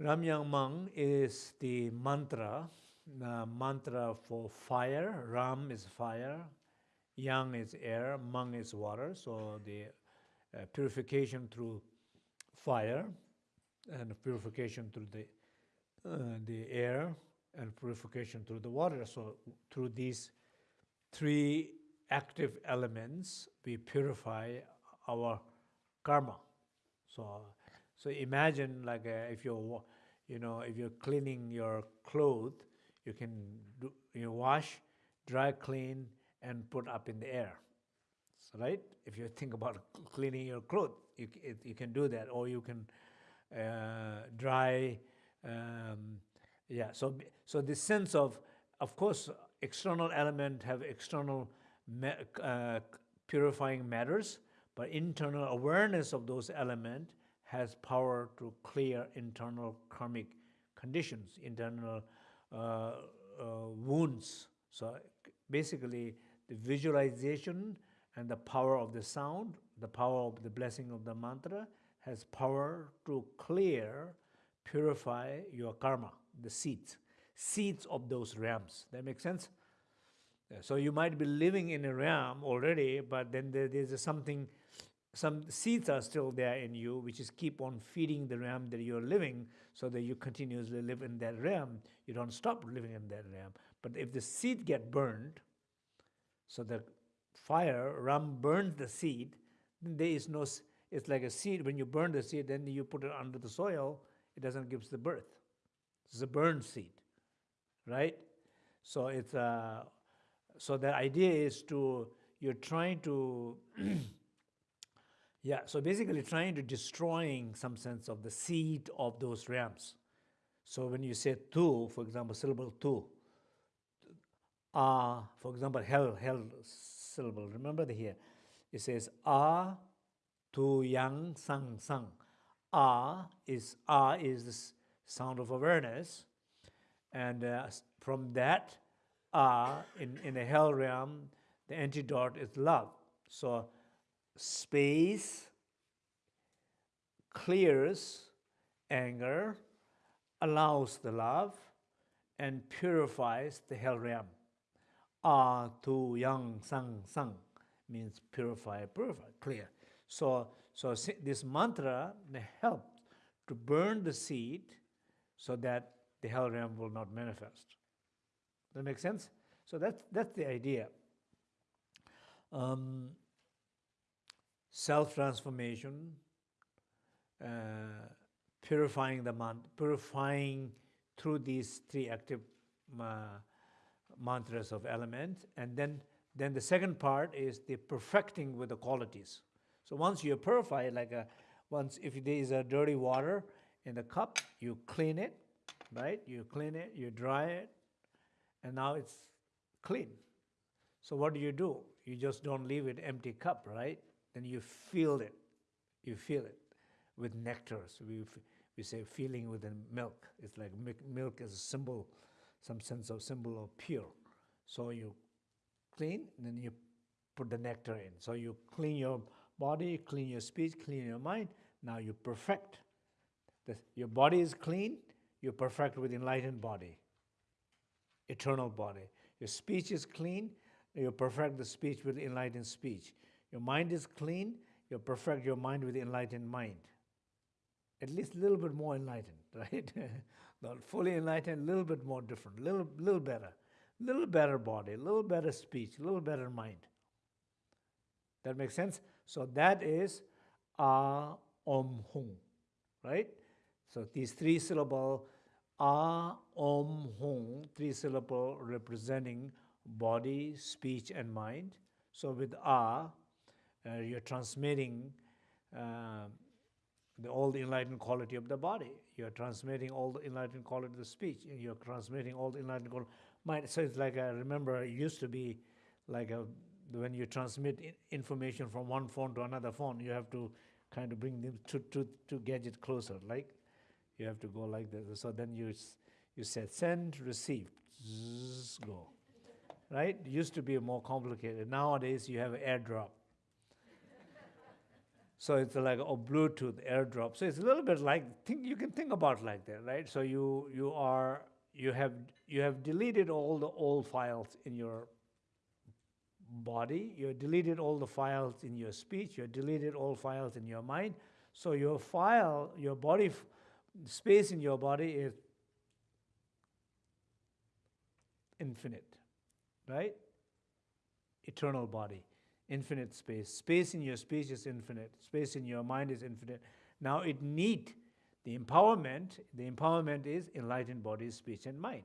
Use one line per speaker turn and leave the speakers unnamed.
Ram Yang Mang is the mantra, the mantra for fire. Ram is fire, Yang is air, Mang is water. So the uh, purification through fire and purification through the uh, the air and purification through the water. So through these three active elements, we purify our karma. So so imagine like uh, if you're, you know, if you're cleaning your clothes, you can do, you wash, dry clean, and put up in the air. So, right? If you think about cleaning your clothes, you, it, you can do that, or you can uh, dry. Um, yeah. So so the sense of, of course, external element have external uh, purifying matters, but internal awareness of those elements has power to clear internal karmic conditions, internal uh, uh, wounds. So basically, the visualization and the power of the sound, the power of the blessing of the mantra, has power to clear, purify your karma, the seeds, seeds of those realms. That makes sense? So you might be living in a realm already, but then there, there's something some seeds are still there in you, which is keep on feeding the realm that you're living so that you continuously live in that realm. You don't stop living in that realm. But if the seed get burned, so the fire, ram burns the seed, then there is no, it's like a seed. When you burn the seed, then you put it under the soil, it doesn't give the birth. It's a burned seed, right? So it's, uh, so the idea is to, you're trying to Yeah, so basically trying to destroying some sense of the seed of those realms. So when you say tu, for example, syllable tu, ah, for example, hell, hell syllable, remember the here, it says ah, tu, yang, sang, sang. Ah is, ah is the sound of awareness. And uh, from that, ah, in, in the hell realm, the antidote is love. So space clears anger, allows the love, and purifies the hell realm. Ah, tu yang sang sang means purify, purify, clear. So, so this mantra helps to burn the seed so that the hell realm will not manifest. That makes sense? So that's, that's the idea. Um, self-transformation, uh, purifying the mind, purifying through these three active uh, mantras of elements, and then then the second part is the perfecting with the qualities. So once you purify, like a, once if there is a dirty water in the cup, you clean it, right? You clean it, you dry it, and now it's clean. So what do you do? You just don't leave it empty cup, right? Then you feel it. You feel it with nectar. So we, we say feeling with milk. It's like milk is a symbol, some sense of symbol of pure. So you clean, then you put the nectar in. So you clean your body, clean your speech, clean your mind. Now you perfect. The, your body is clean, you perfect with enlightened body, eternal body. Your speech is clean, you perfect the speech with enlightened speech. Your mind is clean, you perfect your mind with enlightened mind. At least a little bit more enlightened, right? Not fully enlightened, a little bit more different, little, little better. Little better body, a little better speech, a little better mind. That makes sense? So that is A Om Hung, right? So these three syllable A Om Hung, three syllable representing body, speech, and mind. So with A, uh, you're transmitting uh, the, all the enlightened quality of the body. You're transmitting all the enlightened quality of the speech. You're transmitting all the enlightened quality mind. So it's like I remember it used to be like a, when you transmit information from one phone to another phone, you have to kind of bring them to, to, to gadget closer. Like you have to go like this. So then you you said send, receive, zzz, go. Right? Used to be more complicated. Nowadays you have airdrop. So it's like a Bluetooth airdrop. So it's a little bit like think you can think about like that, right? So you you are you have you have deleted all the old files in your body. You deleted all the files in your speech. You deleted all files in your mind. So your file, your body space in your body is infinite, right? Eternal body, infinite space. Space in your speech is infinite. Space in your mind is infinite. Now it need the empowerment. The empowerment is enlightened body, speech, and mind.